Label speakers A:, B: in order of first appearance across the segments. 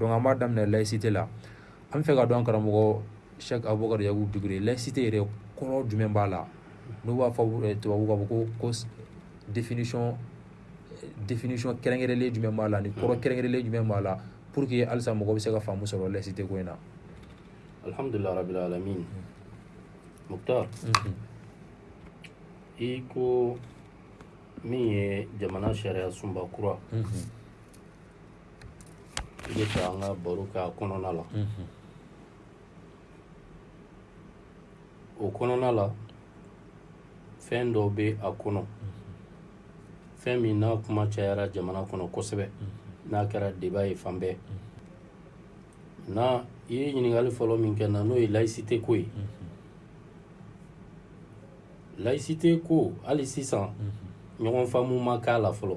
A: donc an b'a daminɛ laïcité la an bɛ fɛ ka dɔn karamɔgɔ Sɛki Abubakari Yakubu Dukure laïcité yɛrɛ kɔrɔ jumɛn b'a la n'u b'a fɔ eh, tubabu k'a fɔ ko ko définition eh, définition kɛrɛnkɛrɛnlen jumɛn b'a la ni kɔrɔ hmm. kɛrɛnkɛrɛnlen jumɛn b'a la pour que halisa mɔgɔ bɛ se ka faamu sɔrɔ laïcité ko in na
B: alhamdulillah rabbil alamin hmm. Muktar hmm. i ko min ye jamana sariya sunba kura i bɛ an ka baro kɛ a kɔnɔna la o kɔnɔna la fɛn dɔ bɛ a kɔnɔ fɛn min n'a kuma cayara jamana kɔnɔ kosɛbɛ n'a kɛra deba ye fan bɛɛ n i ye ɲininkakali fɔlɔ min kɛ na n'o ye layisite ko ye layisite ko hali sisan ɲɔgɔn faamumu ma k'a la fɔlɔ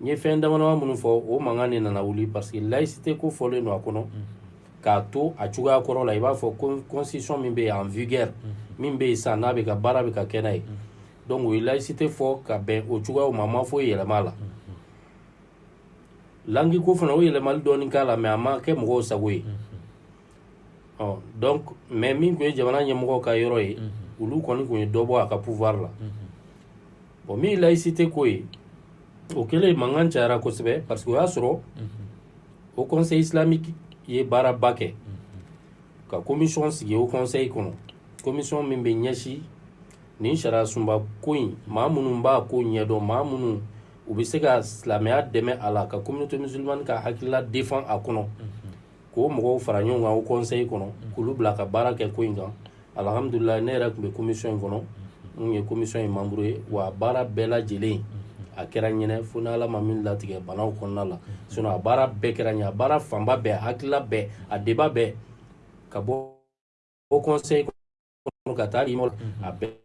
B: n ye fɛn damadama minnu fɔ o mankan de nana wuli parce que laïcité ko fɔlen don a kɔnɔ k'a to a cogoya kɔrɔ la i b'a fɔ constitution min bɛ yen en vigueur min bɛ yen sisan n'a bɛ ka baara bɛ ka kɛ n'a ye donc o ye laïcité fɔ ka bɛn o cogoyaw ma a ma foyi yɛlɛma a la langue ko fana o yɛlɛmali dɔɔni k'a la mais a ma kɛ mɔgɔw sago ye ɔ donc mais min tun ye jamana ɲɛmɔgɔ ka yɔrɔ ye olu kɔni tun ye dɔ bɔ a ka pouvoir la bon min ye laïcité ko ye o kɛlen mankan cayara kosɛbɛ parce que o y'a sɔrɔ o conseil islamique ye baaraba kɛ ka commission sigi o conseil kɔnɔ commission min bɛ ɲɛsi nin sariya sunba ko in maa minnu b'a ko ɲɛdɔn maa minnu u bɛ se ka silamɛya dɛmɛ a la ka communauté musulmane ka hakilila defan a kɔnɔ k'o mɔgɔw fara ɲɔgɔn kan o kɔnsayi kɔnɔ k'olu bila ka baara kɛ ko in kan alihamdulila ne yɛrɛ tun bɛ komisɔn in kɔnɔ n ye komisɔn in mamuru ye wa baara bɛɛ lajɛlen a kɛra ɲɛnɛ fo ni ala ma min latigɛ banaw kɔnɔna la sinɔn a baara bɛɛ kɛra ɲɛ a baara fanba bɛɛ hakilila bɛɛ a deba bɛɛ ka bɔ o kɔnsayi kɔnɔ ka taa imɔ a bɛɛ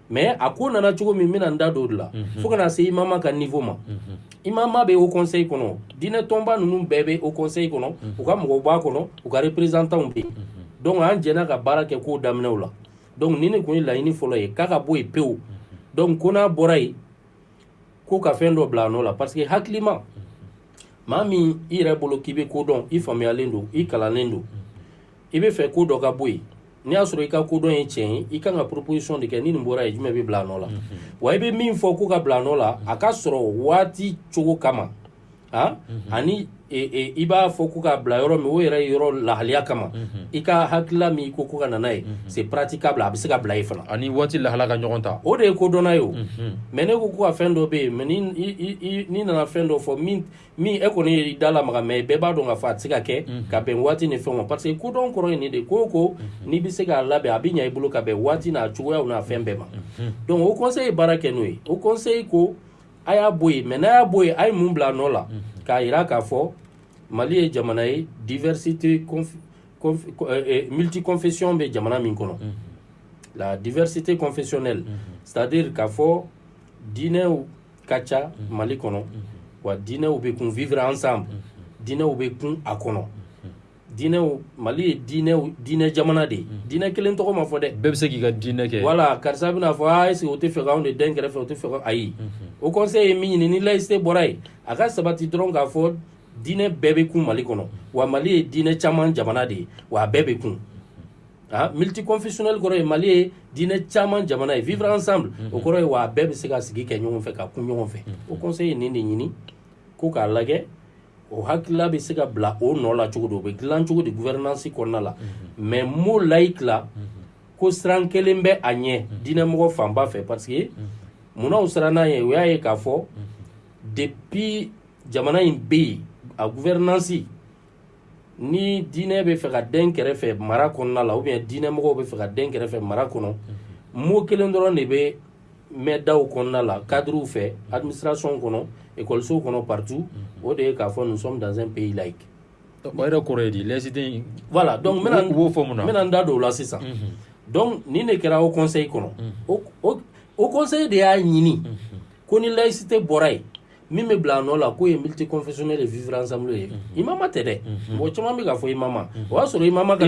B: mɛ a ko nana cogo min bɛna n da dɔw la fo kana se i mama ka ninfo ma i mama bɛ o kɔnse kɔnɔ diinɛ tɔnba ninnu bɛɛ bɛ o kɔnse kɔnɔ u ka mɔgɔw b'a kɔnɔ u ka pereztanw bɛ yen dɔnku an jɛnɛ ka baara kɛ k'o daminɛw la dɔnku ni ne tun ye laɲiniini fɔlɔ ye k'a ka bɔ yen pewu dɔnku ko n'a bɔra yen ko ka fɛn dɔ bila a nɔ la parce que hakilima maa min i yɛrɛ bolo k'i bɛ kodɔn i faamuyayalen don i kalannen don i bɛ fɛ ko dɔ ka bɔ yen n'i y'a sɔrɔ i ka kodɔn ye tiɲɛ ye i ka kan ka poropolisisɔn de kɛ ni nin bɔra ye jumɛn bɛ bila a nɔ la wa i bɛ min fɔ k'u ka bila a nɔ la a ka sɔrɔ waati cogo kama a ani i b'a fɔ k'u ka bila yɔrɔ min o yɛrɛ yɔrɔ lahaya kama i ka hakilila min ko ko ka nana ye se pati k'a bila a bɛ se ka bila i fana
A: ani waati lahala ka ɲɔgɔn ta
B: o de ye kodɔnna ye o mɛ ne ko ko ka fɛn dɔ bɛ yen mɛ n'i nana fɛn dɔ fɔ min min e kɔni ye da la makan mɛ bɛɛ b'a dɔn ka fa a tɛ se ka kɛ mhm. ka bɛn waati ni fɛn ma parce que kodɔn kɔrɔ in nin de ko ko mhm. n'i bɛ se k'a labɛn a bɛ ɲɛ i bolo ka bɛn waati n'a cogoyaw n'a fɛn bɛɛ ma mhm. donc o kɔnse ye baara kɛ n'o ye o kɔnse ko a y'a bɔ yen mɛ n'a y'a bɔ yen a ye mun bila a nɔ la k'a jira k'a fɔ mali ye jamana ye diversité euh, euh, multiconfession bɛ jamana min kɔnɔ la diversité confessionnelle c'est à dire k'a fɔ diinɛw ka ca mali kɔnɔ wa diinɛw bɛ kun vivre ensemble diinɛw bɛ kun a kɔnɔ diinɛw mali ye diinɛw diinɛ jamana de ye diinɛ kelen tɔgɔ ma fɔ dɛ
A: bɛɛ bɛ se k'i ka diinɛ kɛ
B: wala karisa bɛna fɔ a est o tɛ fɛ k'anw de den kɛrɛfɛ o tɛ fɛ ayi o conseil ye min ɲini ni laïcité bɔra yen a ka sabati dɔrɔn k'a fɔ diinɛ bɛɛ bɛ kun mali kɔnɔ wa mali ye diinɛ caman jamana de ye wa a bɛɛ bɛ kun Ah, militi kɔnfisunli kɔrɔ ye mali ye diinɛ caman jamana ye vfran san o kɔrɔ ye wa bɛɛ bɛ se ka sigi kɛ ɲɔgɔn fɛ ka kun ɲɔgɔn fɛ o kɔnse ye nin de ɲini ko k'a lajɛ o hakilila bɛ se ka bila o nɔ la cogo don o bɛ dilan cogo di gfɛnansi kɔnɔna la mɛ mo layi ki ko siran kelen bɛ a ɲɛ diinɛmɔgɔ fanba fɛ pa que munnaw siran n'a ye o y'a ye k'a fɔ de bi jamana in bɛ yen a gfɛrɛnansi ni diinɛ bɛ fɛ ka den kɛrɛfɛ mara kɔnɔna la oubien diinɛ mɔgɔw bɛ fɛ ka den kɛrɛfɛ mara kɔnɔ mot kelen dɔrɔn de bɛ mɛn daw kɔnɔna la cadres fɛ administration kɔnɔ écoles kɔnɔ partout o de ye k'a fɔ nous sommes dans un pays laïque
A: o yɛrɛ kɔrɔ ye di laïcité in
B: voilà donc n bɛna
A: u b'o fɔ mun na
B: n bɛna n da don o la sisan donc nin de kɛra haut conseil kɔnɔ o conseil de y'a ɲini ko ni laïcité bɔra yen min bɛ bila a nɔ la k'o ye militi kɔnfisɔnɛ de vvri anzsam ye i mama tɛ dɛ mɔgɔ caman bɛ ka fɔ
A: i
B: mama o y'a sɔrɔ i
A: mama
B: ka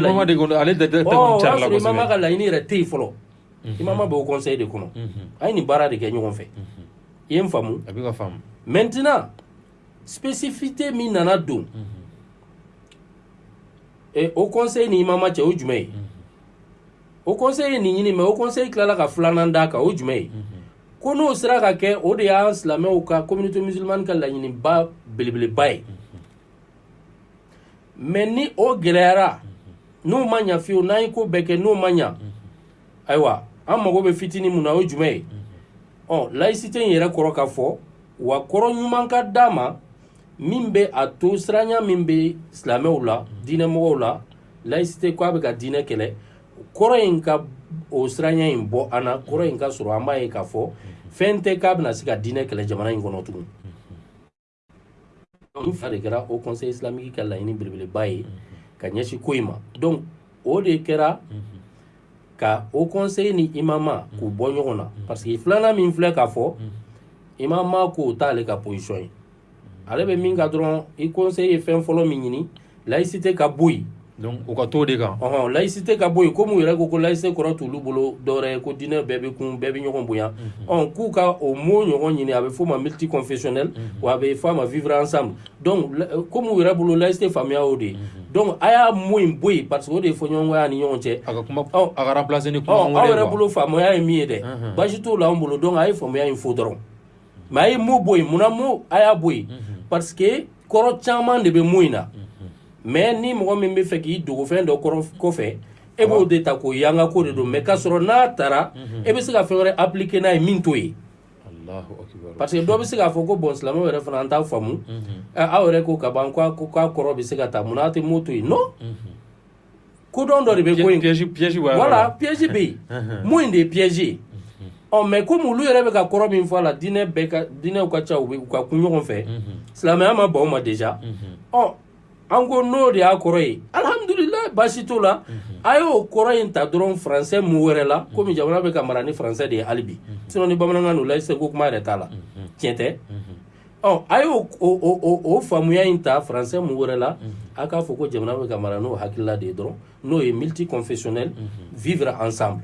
B: laɲini yɛrɛ te yen fɔlɔ i mama bɛ kɔsɔn de kɔnɔ a ye nin baara de kɛ ɲɔgɔn fɛ i ye n faamumu
A: a bɛ faamu
B: mɛtina psifite min nana don o kɔnsan ni i mama cɛ o jumɛn ye o kɔ ye nin ɲini mɛ o kɔ tilala ka filanan d'a kan o jumɛn ye ko n'o sera ka kɛ o de y'an silamɛw ka communauté musulmane ka laɲiniba belebeleba ye mais ni o gɛlɛyara n'o ma ɲa fiyewu n'an ye ko bɛɛ kɛ n'o ma ɲa ayiwa an mago bɛ fitini mun na o ye jumɛn ye ɔ laïcité in yɛrɛ kɔrɔ ka fɔ wa kɔrɔ ɲuman ka d'a ma min bɛ a to siranya min bɛ silamɛw la diinɛmɔgɔw la laïcité ko a bɛ ka diinɛ kɛlɛ kɔrɔ in ka o siranya in bɔ an na kɔrɔ in ka sɔrɔ an b'a ye k'a fɔ fɛn tɛ k'a bɛna se ka diinɛ kɛlɛ jamana in kɔnɔ tugun n fa de kɛra o conseil islamique ka laɲini belebeleba ye ka ɲɛsin ko in ma donc o de kɛra ka o conseil ni imama k'u bɔ ɲɔgɔn na parce que filanan min filɛ k'a fɔ imama k'o t'ale ka position ye ale bɛ min ka dɔrɔn i kɔnse ye fɛn fɔlɔ min ɲini layisi tɛ ka bɔ yen
A: u ka to de kan
B: ɔ layisi tɛ ka bɔ yen ko minnu yɛrɛ ko ko layise kɔrɔ t'olu bolo dɔwɛrɛ ye ko dinɛ bɛɛ bɛ kun bɛɛ bɛ ɲɔgɔn bonya ɔ k'u ka o maaw ɲɔgɔn ɲini a bɛ f'o ma miti kɔnfisɛɛ wa a bɛ f'a ma fifiran sa ko minnu yɛrɛ bolo layise faamuyaya o de ye dɔnku a y'a mun in bɔ yen pa que o de ye fɔ ɲɔgɔnya ni ɲɔgɔn cɛ
A: a ka kuma
B: aw yɛrɛ bolo faamuyaya ye min ye dɛ basi t' la anw bolo dɔn a ye faamuyaya in fo dɔrɔn mɛ a ye mo bɔ yen munna mo a y'a bɔ yen pa que kɔrɔ caman de bɛ mun in na mɛ ni mɔgɔ min bɛ fɛ k'i dogofɛn dɔ kɔfɛ e b'o de ta ko yanga ko de don mɛ k'a sɔrɔ n'a taara e bɛ se ka fɛn wɛrɛ apki n'a ye min to
A: yen
B: pa que dɔ bɛ se k'a fɔ ko bɔn silamɛ yɛrɛ fana an t' faamumu aw yɛrɛ ko ka ban ko k'a kɔrɔ bɛ se ka taa munna' tɛ mo to yen kodɔn dɔ de bɛ ko in
A: piège piège b'a
B: voilà piège bɛ yen mun in de ye piège ye ɔ mɛ komi olu yɛrɛ bɛ ka kɔrɔ min fɔ a la diinɛ bɛɛ ka diinɛw ka ca u bɛ u ka kun ɲɔgɔn fɛ silamɛya ma ban o ma déjà ɔ an ko n'o de y'a kɔrɔ ye alhamdulilayi baasi t'o la a y'o kɔrɔ in ta dɔrɔn faransɛ mu wɛrɛ la komi jamana bɛ ka mara ni faransɛ de ye hali bi sinon ni bamanankan don laïcité ko kuma yɛrɛ t'a la tiɲɛ tɛ ɔ a y'o o- o- o- o faamuya in ta faransɛ mun wɛrɛ la a k'a fɔ ko jamana bɛ ka mara n'o hakilila de ye dɔrɔn n'o ye multi confessionnel vivre ensemble